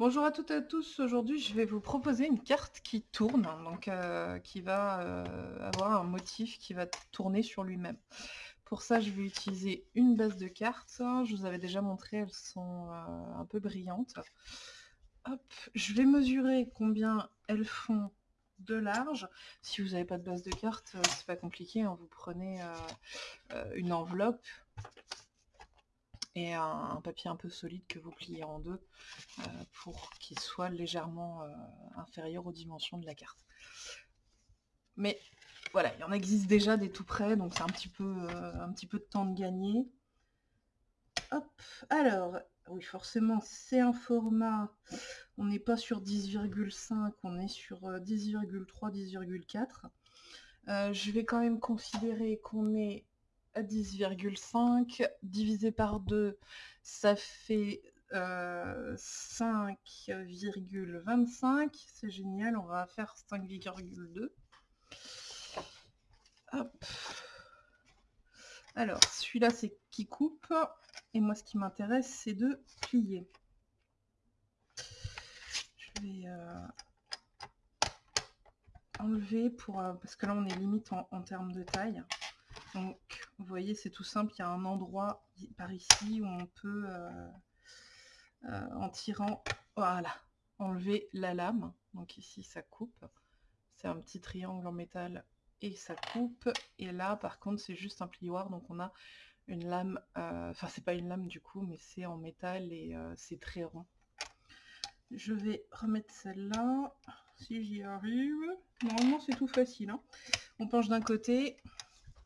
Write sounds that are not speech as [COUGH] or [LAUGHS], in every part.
Bonjour à toutes et à tous, aujourd'hui je vais vous proposer une carte qui tourne, donc euh, qui va euh, avoir un motif qui va tourner sur lui-même. Pour ça je vais utiliser une base de cartes, je vous avais déjà montré, elles sont euh, un peu brillantes. Je vais mesurer combien elles font de large. Si vous n'avez pas de base de cartes, c'est pas compliqué, hein. vous prenez une enveloppe, et un, papier un peu solide que vous pliez en deux euh, pour qu'il soit légèrement euh, inférieur aux dimensions de la carte. Mais voilà, il en existe déjà des tout près, donc c'est un, petit peu, euh, un petit peu de temps de gagner. Hop, alors, oui, forcément, c'est un format, on n'est pas sur 10,5, on est sur 10,3, 10,4. je vais quand même considérer qu'on est 10,5 divisé par 2, ça fait 5,25. Euh, C'est génial, on va faire 5,2. Alors, celui-là, c'est qui coupe. Et moi, ce qui m'intéresse, c'est de plier. Je vais euh, enlever pour... Euh, parce que là, on est limite en termes de taille. Donc, vous voyez, c'est tout simple. Il y a un endroit par ici où on peut, euh, euh, en tirant, voilà, enlever la lame. Donc ici, ça coupe. C'est un petit triangle en métal et ça coupe. Et là, par contre, c'est juste un plioir. Donc on a une lame, euh, enfin c'est pas une lame du coup, mais c'est en métal et c'est très rond. Je vais remettre celle-là, si j'y arrive. Normalement, c'est tout facile. Hein. On penche d'un côté,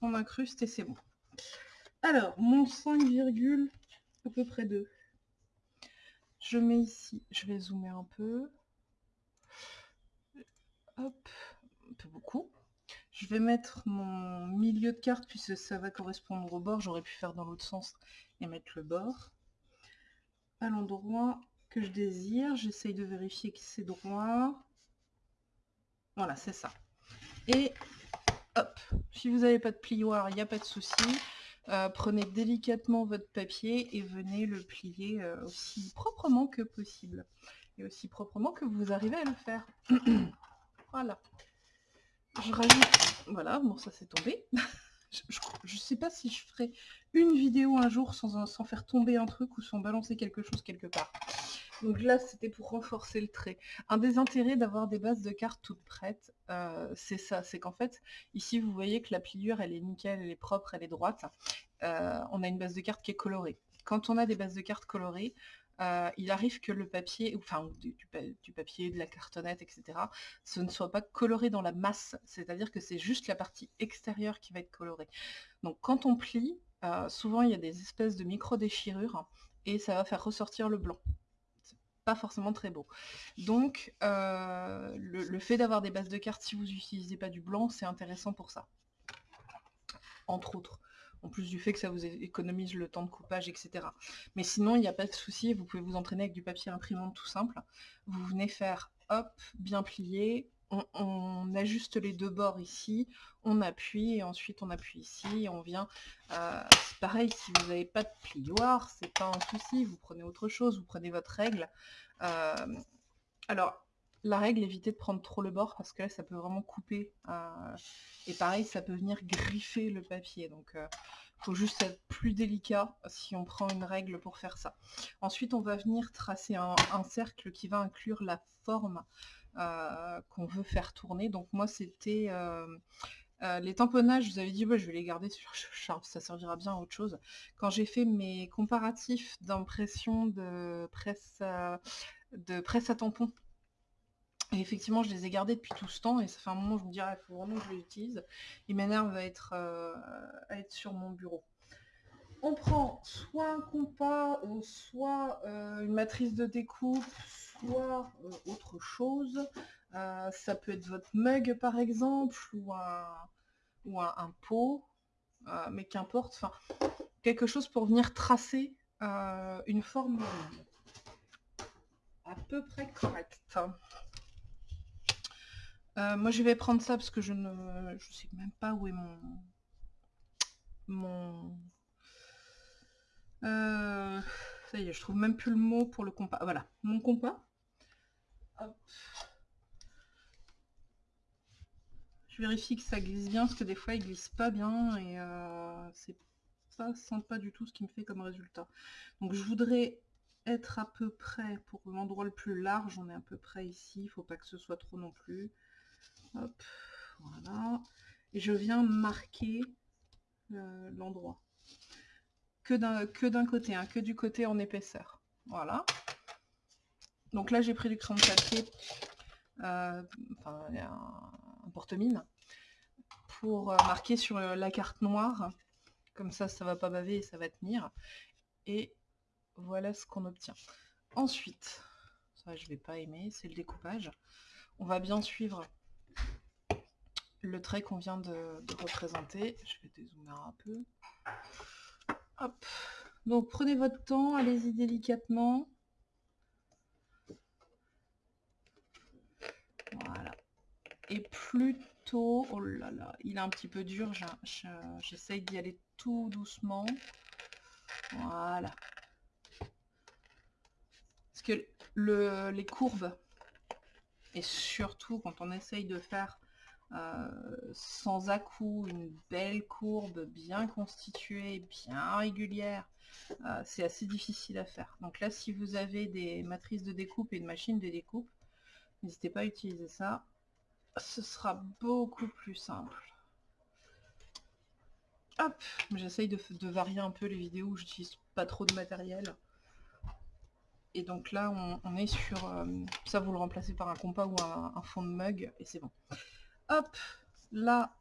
on incruste et c'est bon. Alors, mon 5, à peu près 2. Je mets ici, je vais zoomer un peu. Hop, un peu beaucoup. Je vais mettre mon milieu de carte puisque ça va correspondre au bord. J'aurais pu faire dans l'autre sens et mettre le bord. À l'endroit que je désire, j'essaye de vérifier que c'est droit. Voilà, c'est ça. Et hop, si vous n'avez pas de plioir, il n'y a pas de souci. Euh, prenez délicatement votre papier et venez le plier euh, aussi proprement que possible. Et aussi proprement que vous arrivez à le faire. [CLEARS THROAT] voilà. Je rajoute... Voilà, bon ça c'est tombé. [LAUGHS] je ne sais pas si je ferai une vidéo un jour sans, sans faire tomber un truc ou sans balancer quelque chose quelque part. Donc là, c'était pour renforcer le trait. Un des intérêts d'avoir des bases de cartes toutes prêtes, euh, c'est ça. C'est qu'en fait, ici, vous voyez que la pliure, elle est nickel, elle est propre, elle est droite. Euh, on a une base de cartes qui est colorée. Quand on a des bases de cartes colorées, euh, il arrive que le papier, enfin du, du, papier, de la cartonnette, etc., ce ne soit pas coloré dans la masse, c'est-à-dire que c'est juste la partie extérieure qui va être colorée. Donc quand on plie, souvent il y a des espèces de micro-déchirures et ça va faire ressortir le blanc pas forcément très beau. Donc, euh, le, fait d'avoir des bases de cartes, si vous n'utilisez pas du blanc, c'est intéressant pour ça. Entre autres. En plus du fait que ça vous économise le temps de coupage, etc. Mais sinon, il n'y a pas de souci, vous pouvez vous entraîner avec du papier imprimante tout simple. Vous venez faire, hop, bien plié, on, ajuste les deux bords ici, on appuie, et ensuite on appuie ici, et on vient... Euh, pareil, si vous n'avez pas de plioir, c'est pas un souci, vous prenez autre chose, vous prenez votre règle. Euh, alors, la règle, évitez de prendre trop le bord, parce que là, ça peut vraiment couper. Euh, et pareil, ça peut venir griffer le papier, donc... faut juste être plus délicat si on prend une règle pour faire ça. Ensuite, on va venir tracer un cercle qui va inclure la forme euh, qu'on veut faire tourner. Donc moi c'était euh, euh, les tamponnages, vous avais dit je vais les garder sur ça servira bien à autre chose. Quand j'ai fait mes comparatifs d'impression de presse de presse à tampon, et effectivement je les ai gardés depuis tout ce temps et ça fait un moment je me dirais il faut vraiment que je les utilise. Il m'énerve à être à être sur mon bureau on prend soit un compas, soit une matrice de découpe, soit euh, autre chose. Euh, ça peut être votre mug par exemple, ou un, ou un, pot, euh, mais qu'importe, enfin, quelque chose pour venir tracer une forme à peu près correcte. Moi je vais prendre ça parce que je ne je sais même pas où est mon mon ça y est je trouve même plus le mot pour le compas voilà mon compas Je vérifie que ça glisse bien, parce que des fois il glisse pas bien et euh, c'est pas du tout ce qui me fait comme résultat. Donc je voudrais être à peu près pour l'endroit le plus large, on est à peu près ici, il faut pas que ce soit trop non plus. Voilà. Et je viens marquer euh, l'endroit. Que d'un côté, hein, que du côté en épaisseur. Voilà. Donc là j'ai pris du crayon de papier, euh, enfin un, porte-mine, pour euh, marquer sur la carte noire. Comme ça, ça va pas baver et ça va tenir. Et voilà ce qu'on obtient. Ensuite, ça je vais pas aimer, c'est le découpage. On va bien suivre le trait qu'on vient de, représenter. Je vais dézoomer un peu. Hop. Donc prenez votre temps, allez-y délicatement. Voilà. Et plutôt... Oh là là, il est un petit peu dur. J'essaye d'y aller tout doucement. Voilà. Parce que le, les courbes, et surtout quand on essaye de faire euh, sans à-coup, une belle courbe bien constituée, bien régulière, euh, c'est assez difficile à faire. Donc là, si vous avez des matrices de découpe et une machine de découpe, n'hésitez pas à utiliser ça. Ce sera beaucoup plus simple. Hop, j'essaye de, varier un peu les vidéos où j'utilise pas trop de matériel. Et donc là, on, est sur... Euh, ça, vous le remplacez par un compas ou un fond de mug, et c'est bon. Là,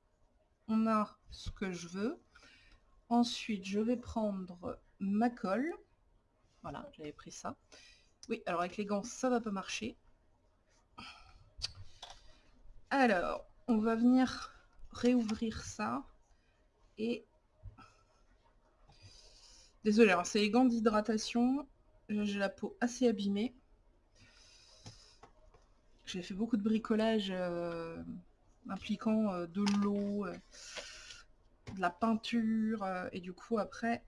on a ce que je veux. Ensuite, je vais prendre ma colle. Voilà, j'avais pris ça. Oui, alors avec les gants, ça va pas marcher. Alors, on va venir réouvrir ça. Et... Désolé, alors c'est les gants d'hydratation. J'ai la peau assez abîmée. J'ai fait beaucoup de bricolage euh, impliquant euh, de l'eau, euh, de la peinture, euh, et du coup après,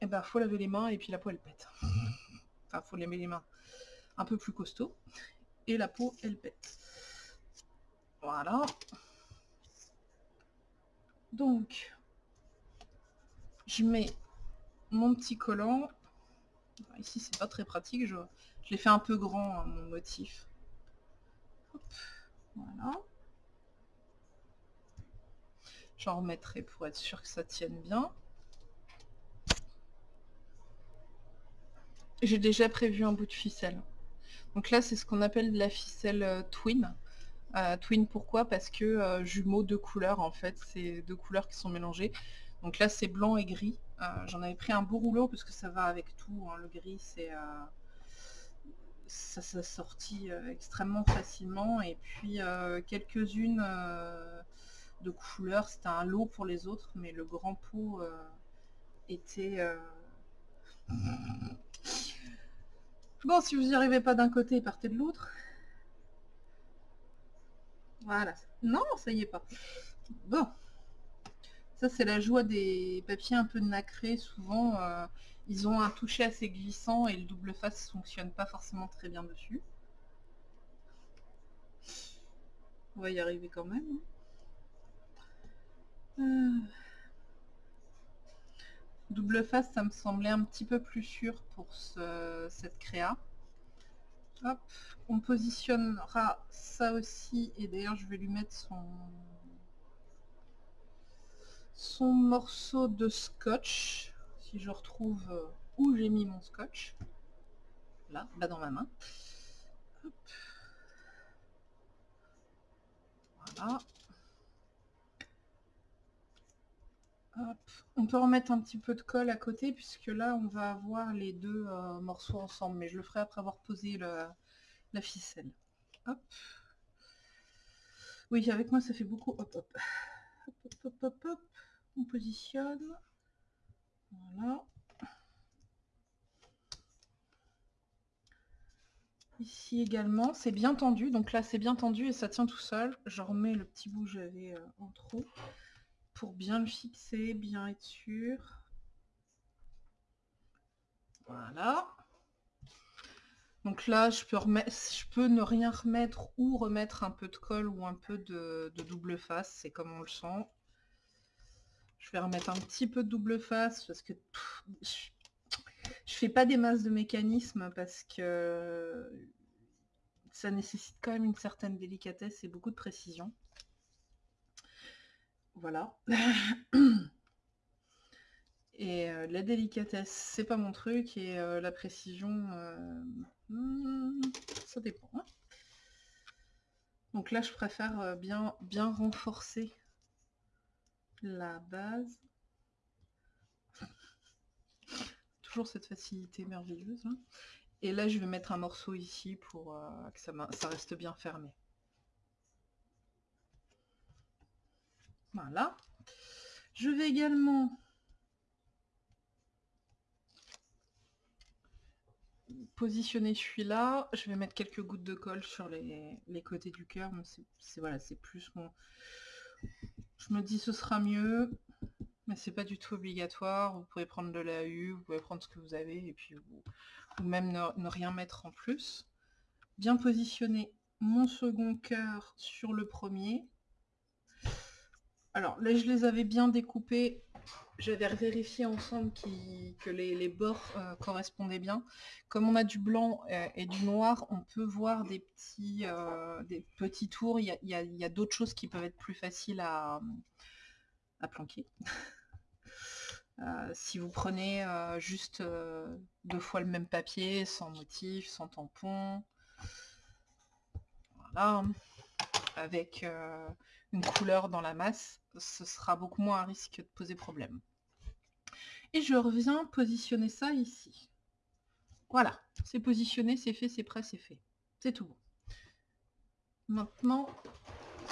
il eh ben, faut laver les mains et puis la peau elle pète. [LAUGHS] enfin, faut laver les mains un peu plus costaud, et la peau elle pète. Voilà. Donc, je mets mon petit collant. Ici, c'est pas très pratique. Je, l'ai fait un peu grand, hein, mon motif. Voilà. J'en remettrai pour être sûr que ça tienne bien. J'ai déjà prévu un bout de ficelle. Donc là, c'est ce qu'on appelle de la ficelle euh, twin. Euh, twin pourquoi? Parce que euh, jumeaux de couleurs, en fait, c'est deux couleurs qui sont mélangées. Donc là, c'est blanc et gris. J'en avais pris un beau rouleau parce que ça va avec tout. Hein. Le gris, c'est ça s'est sorti extrêmement facilement. Et puis quelques-unes de couleurs. C'était un lot pour les autres, mais le grand pot euh, était... Euh, bon, si vous n'y arrivez pas d'un côté, partez de l'autre. Voilà. Non, ça y est pas. Bon. Ça, c'est la joie des papiers un peu nacrés. Souvent, euh, ils ont un toucher assez glissant et le double face fonctionne pas forcément très bien dessus. On va y arriver quand même. Double face, ça me semblait un petit peu plus sûr pour cette créa. Hop, on positionnera ça aussi, et d'ailleurs je vais lui mettre son, son morceau de scotch, si je retrouve euh, où j'ai mis mon scotch. Là, là dans ma main. Voilà. On peut remettre un petit peu de colle à côté puisque là on va avoir les deux euh, morceaux ensemble, mais je le ferai après avoir posé la ficelle. Hop. Oui, avec moi ça fait beaucoup. Hop, hop. Hop, hop, hop. On positionne. Voilà. Ici également, c'est bien tendu. Donc là, c'est bien tendu et ça tient tout seul. Je remets le petit bout que j'avais euh, en trop pour bien le fixer, bien être sûr. Voilà. Donc là, je peux, remettre, je peux ne rien remettre ou remettre un peu de colle ou un peu de, double face, c'est comme on le sent. Je vais remettre un petit peu de double face parce que je, je fais pas des masses de mécanisme parce que ça nécessite quand même une certaine délicatesse et beaucoup de précision. Voilà. Et euh, la délicatesse, c'est pas mon truc, et euh, la précision, euh, hmm, ça dépend. Hein. Donc là, je préfère bien, bien renforcer la base. [LAUGHS] Toujours cette facilité merveilleuse. Hein. Et là, je vais mettre un morceau ici pour que ça, ça reste bien fermé. Voilà. Je vais également positionner celui-là. Je vais mettre quelques gouttes de colle sur les, côtés du cœur. C'est voilà, c'est plus mon... Je me dis ce sera mieux, mais c'est pas du tout obligatoire. Vous pouvez prendre de la U, vous pouvez prendre ce que vous avez, et puis vous, ou même ne rien mettre en plus. Bien positionner mon second cœur sur le premier. Alors là, je les avais bien découpés. J'avais vérifié ensemble que les, bords euh, correspondaient bien. Comme on a du blanc euh, et du noir, on peut voir des petits, euh, tours. Il y a, d'autres choses qui peuvent être plus faciles à, à planquer. [LAUGHS] si vous prenez juste deux fois le même papier, sans motif, sans tampon, voilà, avec une couleur dans la masse, ce sera beaucoup moins un risque de poser problème. Et je reviens positionner ça ici. Voilà, c'est positionné, c'est fait, c'est prêt, c'est fait. C'est tout. Maintenant,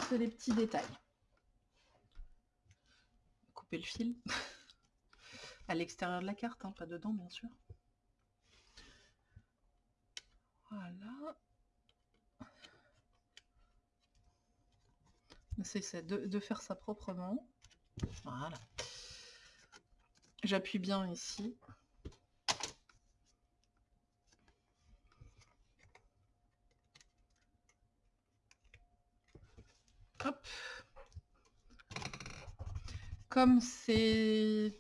c'est les petits détails. Couper le fil. [LAUGHS] à l'extérieur de la carte, hein, pas dedans bien sûr. Voilà. C'est de, faire ça proprement. Voilà. J'appuie bien ici. Hop. Comme c'est...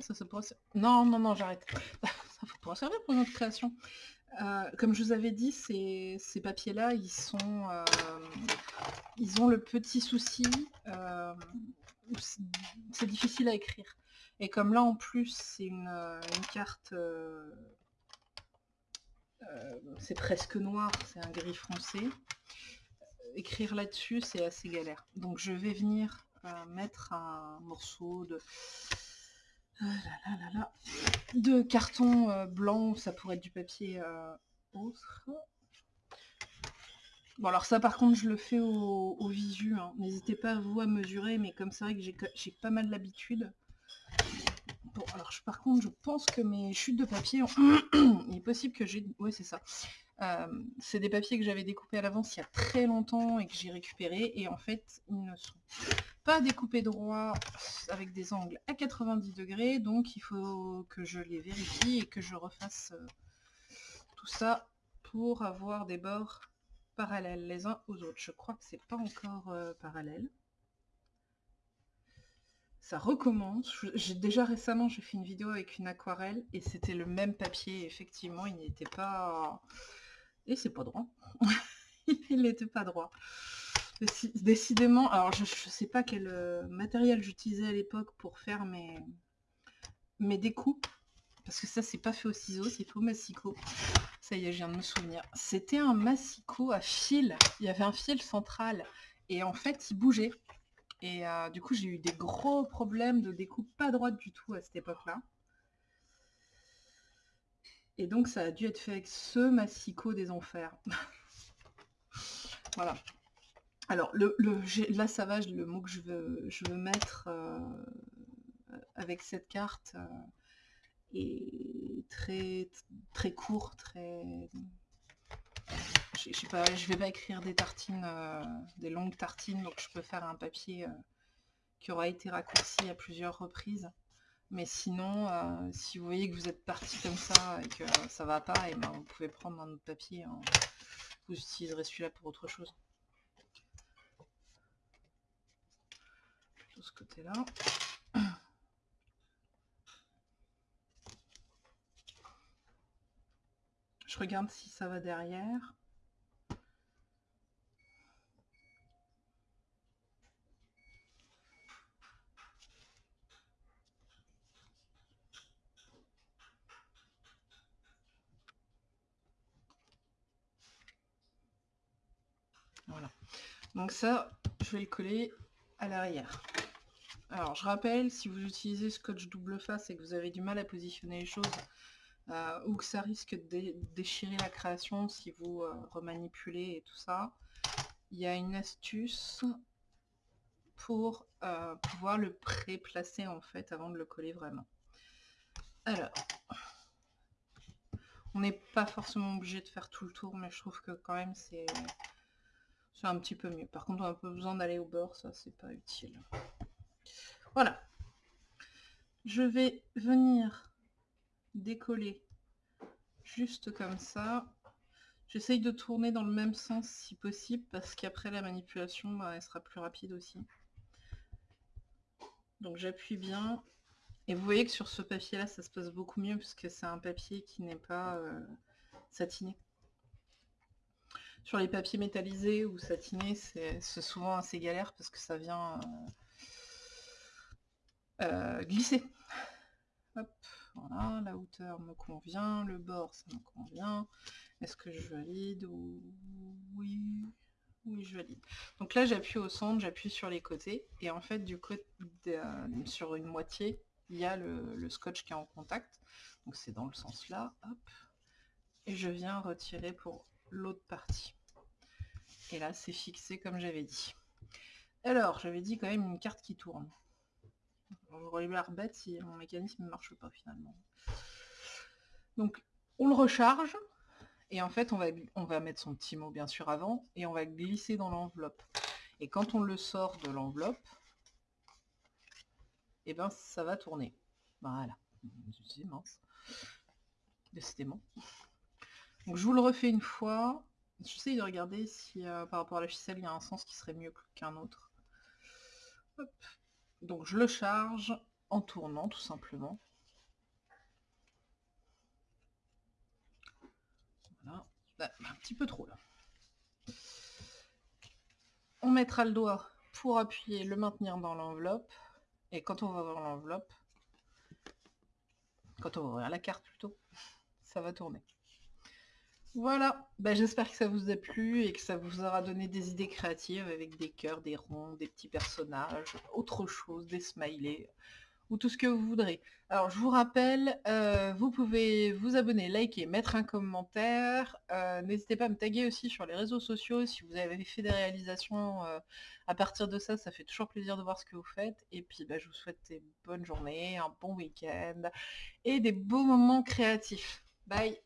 Ça, ça pourrait... Non, non, non, j'arrête. [LAUGHS] ça pourrait servir pour une autre création. Euh, comme je vous avais dit, ces, papiers-là, euh, ils ont le petit souci, euh, c'est difficile à écrire. Et comme là, en plus, c'est une, carte, c'est presque noir, c'est un gris foncé. Écrire là-dessus, c'est assez galère. Donc, je vais venir mettre un morceau de ah de carton euh, blanc, ça pourrait être du papier euh, autre. Bon alors ça par contre je le fais au, visu, hein. n'hésitez pas à vous à mesurer, mais comme c'est vrai que j'ai pas mal l'habitude. Bon alors par contre je pense que mes chutes de papier, [COUGHS] il est possible que j'ai... Ouais c'est ça. Euh, c'est des papiers que j'avais découpés à l'avance il y a très longtemps et que j'ai récupéré et en fait ils ne sont pas découpés droit avec des angles à 90 degrés donc il faut que je les vérifie et que je refasse euh, tout ça pour avoir des bords parallèles les uns aux autres. Je crois que c'est pas encore euh, parallèle. Ça recommence. Déjà récemment j'ai fait une vidéo avec une aquarelle et c'était le même papier. Effectivement, il n'était pas et c'est pas droit. [LAUGHS] il n'était pas droit. Décidément, alors je ne sais pas quel euh, matériel j'utilisais à l'époque pour faire mes, mes découpes. Parce que ça, c'est pas fait au ciseau, c'est fait au massicot. Ça y est, je viens de me souvenir. C'était un massicot à fil. Il y avait un fil central. Et en fait, il bougeait. Et euh, du coup, j'ai eu des gros problèmes de découpe pas droite du tout à cette époque-là. Et donc ça a dû être fait avec ce massicot des enfers. voilà. Alors le, là ça va, le mot que je veux, je veux mettre euh, avec cette carte euh, est très très court, très. Je, sais pas, je vais pas écrire des tartines, euh, des longues tartines, donc je peux faire un papier qui aura été raccourci à plusieurs reprises. Mais sinon, euh, si vous voyez que vous êtes parti comme ça et que ça va pas, et ben vous pouvez prendre un autre papier. Hein. Vous utiliserez celui-là pour autre chose. De ce côté-là. Je regarde si ça va derrière. Voilà. Donc ça, je vais le coller à l'arrière. Alors, je rappelle, si vous utilisez scotch double face et que vous avez du mal à positionner les choses, euh, ou que ça risque de déchirer la création si vous euh, remanipulez et tout ça, il y a une astuce pour euh, pouvoir le pré-placer en fait avant de le coller vraiment. Alors, on n'est pas forcément obligé de faire tout le tour, mais je trouve que quand même c'est c'est un petit peu mieux. Par contre, on a peu besoin d'aller au bord, ça c'est pas utile. Voilà. Je vais venir décoller juste comme ça. J'essaye de tourner dans le même sens si possible parce qu'après la manipulation, bah, elle sera plus rapide aussi. Donc j'appuie bien. Et vous voyez que sur ce papier là, ça se passe beaucoup mieux puisque c'est un papier qui n'est pas euh, satiné. Sur les papiers métallisés ou satinés, c'est souvent assez galère parce que ça vient euh, euh, glisser. Hop, voilà, la hauteur me convient, le bord ça me convient. Est-ce que je valide ou oui oui je valide. Donc là j'appuie au centre, j'appuie sur les côtés et en fait du côté sur une moitié il y a le, scotch qui est en contact. Donc c'est dans le sens là. Et je viens retirer pour l'autre partie. Et là, c'est fixé comme j'avais dit. Alors, j'avais dit quand même une carte qui tourne. J'aurais l'air bête si mon mécanisme ne marche pas finalement. Donc, on le recharge. Et en fait, on va, on va mettre son petit mot bien sûr avant. Et on va glisser dans l'enveloppe. Et quand on le sort de l'enveloppe, et eh ben ça va tourner. Voilà. C'est mince. Décidément. Donc je vous le refais une fois. J'essaye de regarder si euh, par rapport à la ficelle, il y a un sens qui serait mieux qu'un autre. Donc je le charge en tournant tout simplement. Voilà. Bah, un petit peu trop là. On mettra le doigt pour appuyer, le maintenir dans l'enveloppe. Et quand on va voir l'enveloppe, quand on va ouvrir la carte plutôt, ça va tourner. Voilà, bah, j'espère que ça vous a plu et que ça vous aura donné des idées créatives avec des cœurs, des ronds, des petits personnages, autre chose, des smileys, ou tout ce que vous voudrez. Alors je vous rappelle, euh, vous pouvez vous abonner, liker, mettre un commentaire. Euh, n'hésitez pas à me taguer aussi sur les réseaux sociaux si vous avez fait des réalisations euh, à partir de ça, ça fait toujours plaisir de voir ce que vous faites. Et puis bah, je vous souhaite des bonnes journées, un bon week-end et des beaux moments créatifs. Bye